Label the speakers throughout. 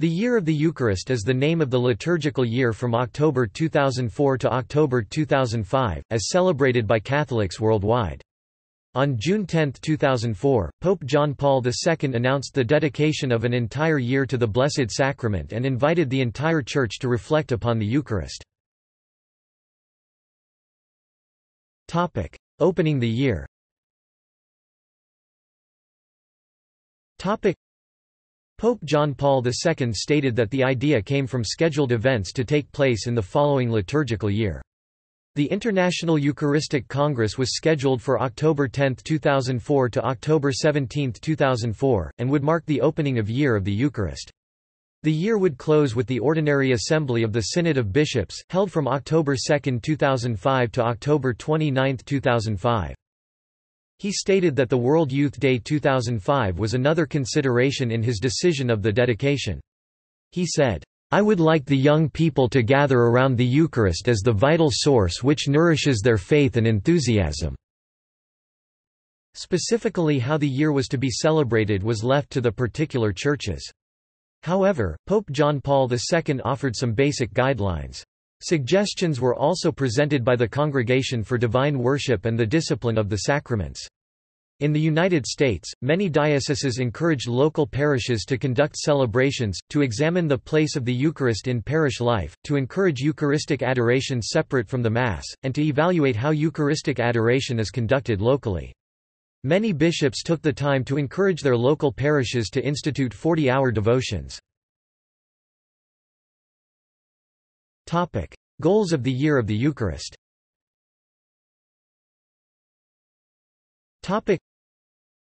Speaker 1: The Year of the Eucharist is the name of the liturgical year from October 2004 to October 2005, as celebrated by Catholics worldwide. On June 10, 2004, Pope John Paul II announced the dedication of an entire year to the Blessed Sacrament and invited the entire Church to reflect upon the Eucharist. Opening the year Pope John Paul II stated that the idea came from scheduled events to take place in the following liturgical year. The International Eucharistic Congress was scheduled for October 10, 2004 to October 17, 2004, and would mark the opening of Year of the Eucharist. The year would close with the Ordinary Assembly of the Synod of Bishops, held from October 2, 2005 to October 29, 2005. He stated that the World Youth Day 2005 was another consideration in his decision of the dedication. He said, I would like the young people to gather around the Eucharist as the vital source which nourishes their faith and enthusiasm." Specifically how the year was to be celebrated was left to the particular churches. However, Pope John Paul II offered some basic guidelines. Suggestions were also presented by the Congregation for Divine Worship and the Discipline of the Sacraments. In the United States, many dioceses encouraged local parishes to conduct celebrations, to examine the place of the Eucharist in parish life, to encourage Eucharistic adoration separate from the Mass, and to evaluate how Eucharistic adoration is conducted locally. Many bishops took the time to encourage their local parishes to institute 40-hour devotions. Topic: Goals of the Year of the Eucharist. Topic: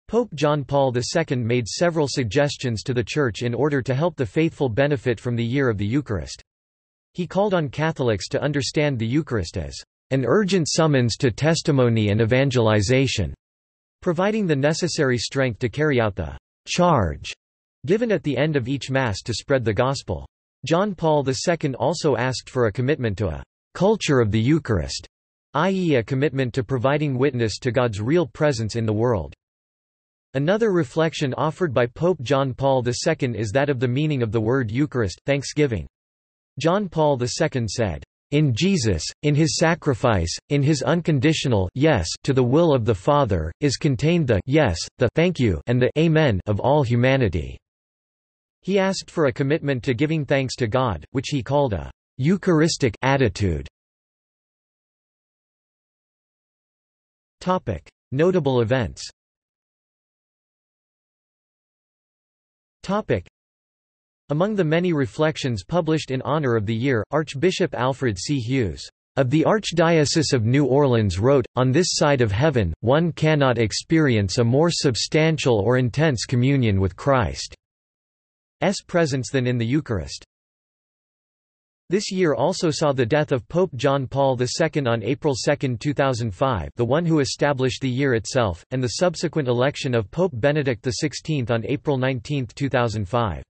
Speaker 1: Pope John Paul II made several suggestions to the Church in order to help the faithful benefit from the Year of the Eucharist. He called on Catholics to understand the Eucharist as an urgent summons to testimony and evangelization, providing the necessary strength to carry out the charge given at the end of each Mass to spread the Gospel. John Paul II also asked for a commitment to a culture of the Eucharist, i.e. a commitment to providing witness to God's real presence in the world. Another reflection offered by Pope John Paul II is that of the meaning of the word Eucharist, thanksgiving. John Paul II said, in Jesus, in his sacrifice, in his unconditional yes to the will of the Father, is contained the yes, the thank you and the amen of all humanity. He asked for a commitment to giving thanks to God, which he called a Eucharistic attitude. Topic: Notable events. Topic: Among the many reflections published in honor of the year, Archbishop Alfred C. Hughes of the Archdiocese of New Orleans wrote, On this side of heaven, one cannot experience a more substantial or intense communion with Christ. Presence than in the Eucharist. This year also saw the death of Pope John Paul II on April 2, 2005 the one who established the year itself, and the subsequent election of Pope Benedict XVI on April 19, 2005.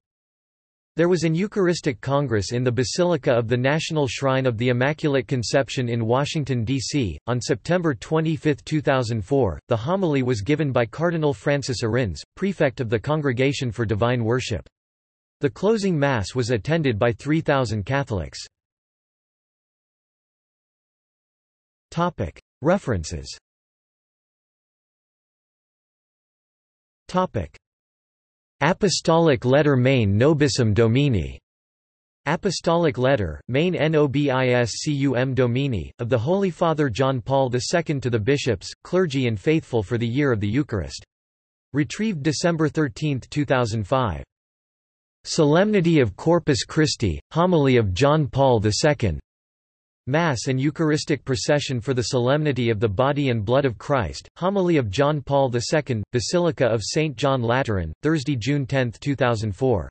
Speaker 1: There was an Eucharistic Congress in the Basilica of the National Shrine of the Immaculate Conception in Washington, D.C. On September 25, 2004, the homily was given by Cardinal Francis Arinze, prefect of the Congregation for Divine Worship. The closing Mass was attended by 3,000 Catholics. References Apostolic Letter Mane Nobiscum Domine Apostolic Letter, Mane Nobiscum Domine, of the Holy Father John Paul II to the bishops, clergy and faithful for the Year of the Eucharist. Retrieved December 13, 2005. Solemnity of Corpus Christi, Homily of John Paul II Mass and Eucharistic Procession for the Solemnity of the Body and Blood of Christ, Homily of John Paul II, Basilica of St. John Lateran, Thursday, June 10, 2004.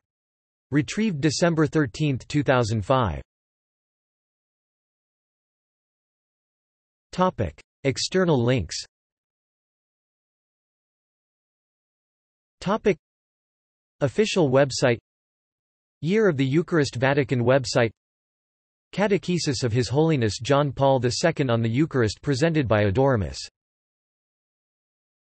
Speaker 1: Retrieved December 13, 2005. External links Official website Year of the Eucharist Vatican website. Catechesis of His Holiness John Paul II on the Eucharist presented by Adoremus